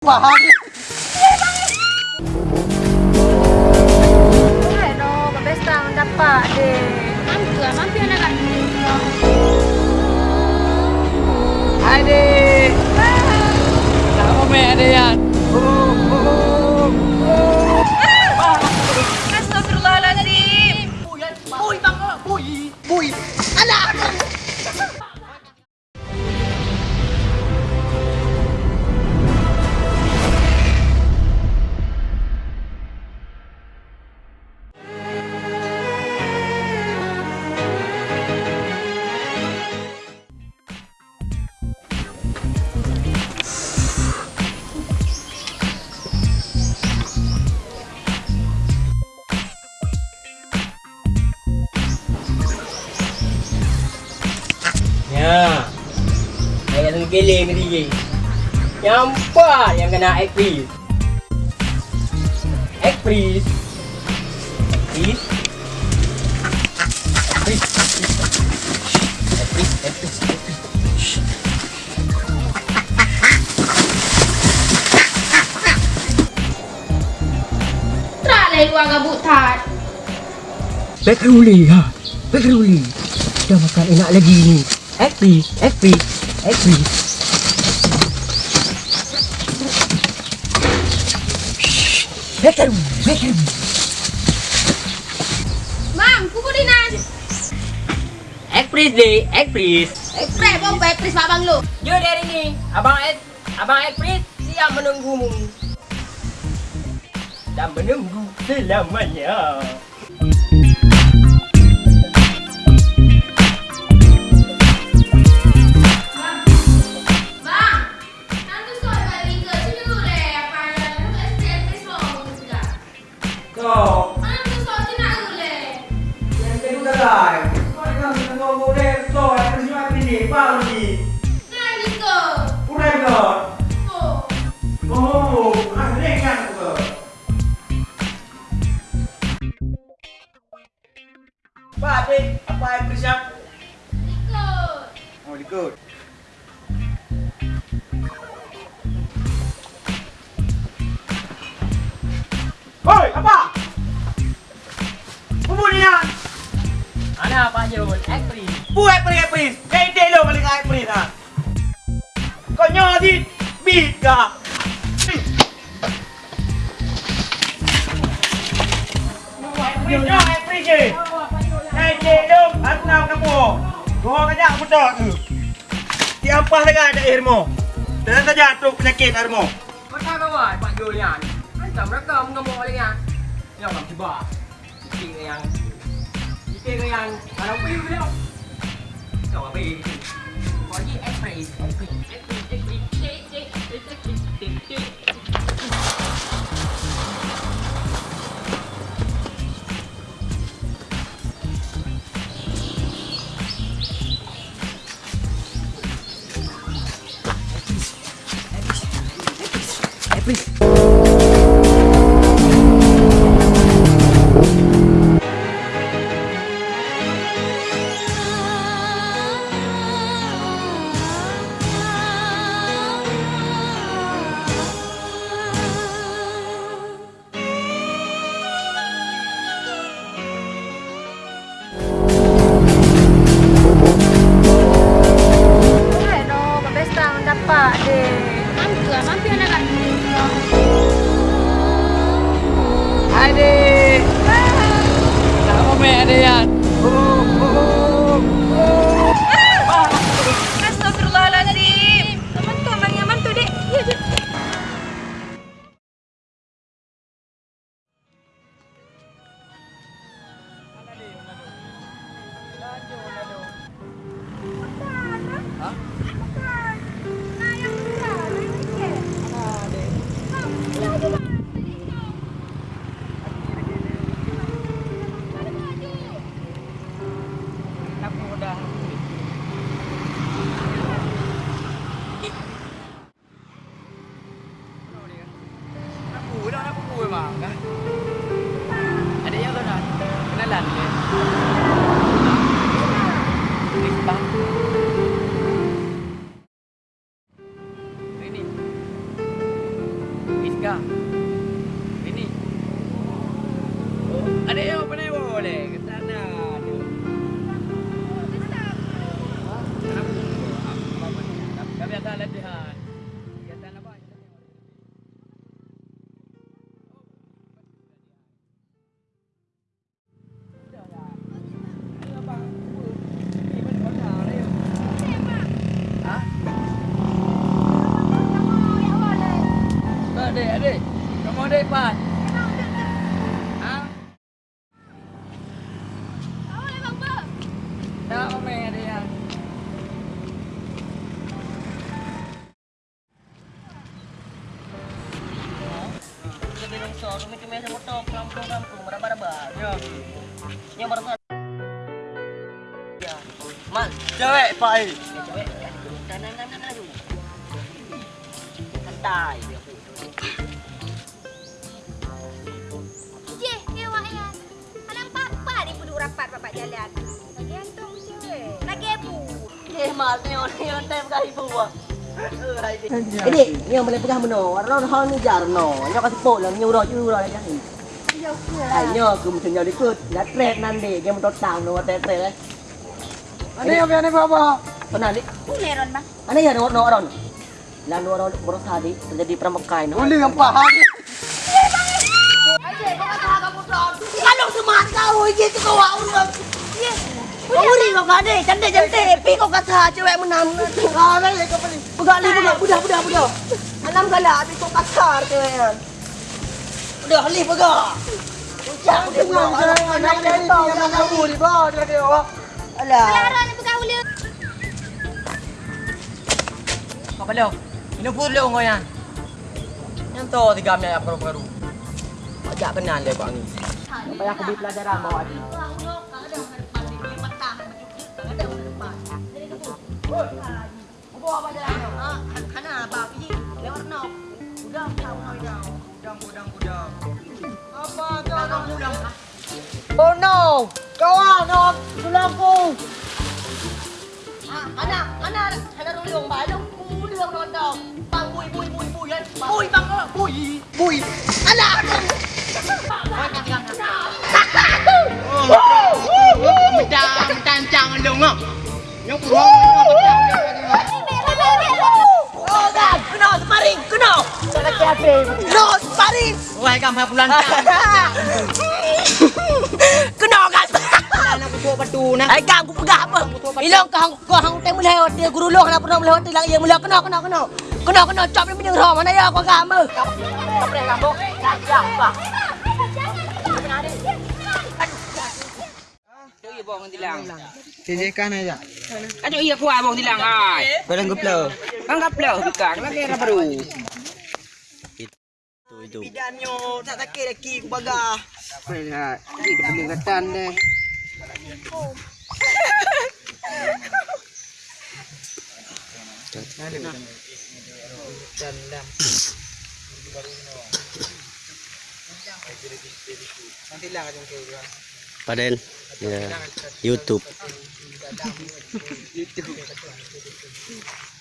Bahagi. Hai no, pesta mendapat deh. Mampu lah, mampu anak kan. Adik. Apa me adik? Ke DJ. Yang empat yang kena egg freeze. Egg freeze. Freeze. Freeze. Egg freeze. Egg freeze. Egg freeze. Tak lah luar gabut tak. Back ha. Back ruli. Dah makan enak lagi ni. Egg freeze. Egg Back ruli. Mam. Egg freeze deh. Egg freeze. Ekspres bom ekspres babang lu. Jom dari ni. Abang Ed, Abang Ekpris siap menunggumu. Dan menunggu selamanya. Ni. Nanti ke. Udah kau. Oh. Oh, ringan kau. Pak, adik, apa yang bersiap? Ikut. Oh, ikut. Kau tak tu. Tiapa lagi ada airmo. Dan saja tu penyakit airmo. Kau kawan Pak Jul yang. Macam mereka mengamuk lagi yang. Yang orang tiba. Ke yang. Ke yang. Kalau pergi ke dia. Kau apa pergi? Kau lagi Ekpris. Ekpris. Ekpris. Aku dah aku gue bang. Ada yang tu dah. Kenalan ke? Risbah. Ini. Akan latihan. Adik, adik. Kamu adik Pan. Kita bilang so, kami-kami sa motor, kampung-kampung, maraba-raba. Ya. Yang maraba. Ya. Man, Cewek Pak eh, cewek. Kanan, kanan, kanan. Santai. Je, lewat ya. Anak papa ni pun rapat bapak jalan. Lagi antung cewek. Lagi ibu. Eh, mal ni orang yang time kali buat. Ini, ni yang boleh pegang beno. Orang hal ni jar no. Nyo kasi po lang nyuro nyuro aja ni. Ay nyo ku mesti nyo dikut. La trek nanti dia mau tang no trek trek eh. Ada yang apa ni bapa? Pernah ni. Meron bang. Ano yan no no ron. Lan no ron boros tadi terjadi pramukai no. Uli yang paham. Kalau semangat kau gitu kau udah. Kau uri kau kan deh, cantik cantik. Pi kau kata cewek menam. Kau ni kau Pegang ni. Budak budak budak. Enam kali habis kau kasar cewek. Udah li pegang. Jangan pegang. Nak dia tahu yang kamu di bawah dia kata. Alah. Lara ni pegang ulu. Kau belo. Ini pulau kau yang. Yang tu tiga minyak yang baru-baru. Ajak kenal dia kau ni. Supaya aku beri pelajaran bawa dia. Oh no! Kawan, no! Tulang ko! Ah, anak, anak, anak ruli yung balong. Uli yung nondong. Bang, buy, buy, buy, buy, yan. Buy, bang, oh, buy, buy. Anak! Oh, No, sparring! Wah, kamu pulang. Kena, kan? Anak kutu batu nak. Ai kam ku pegang apa? Kau kau hang teh mulai guru loh nak pernah mulai hotel lagi mulai kena kena kena. Kena kena cop ni punya roh mana ya kau kamu. Kau boleh kamu. Ya, Pak. Iya, bong tilang. Jejekan aja. Aduh, iya kuah bong tilang ai. Barang geplo. Anggap bukan lagi baru. Bidanyo tak sakit lagi ku bagah. Nah, ini peningkatan deh. Padel ya. YouTube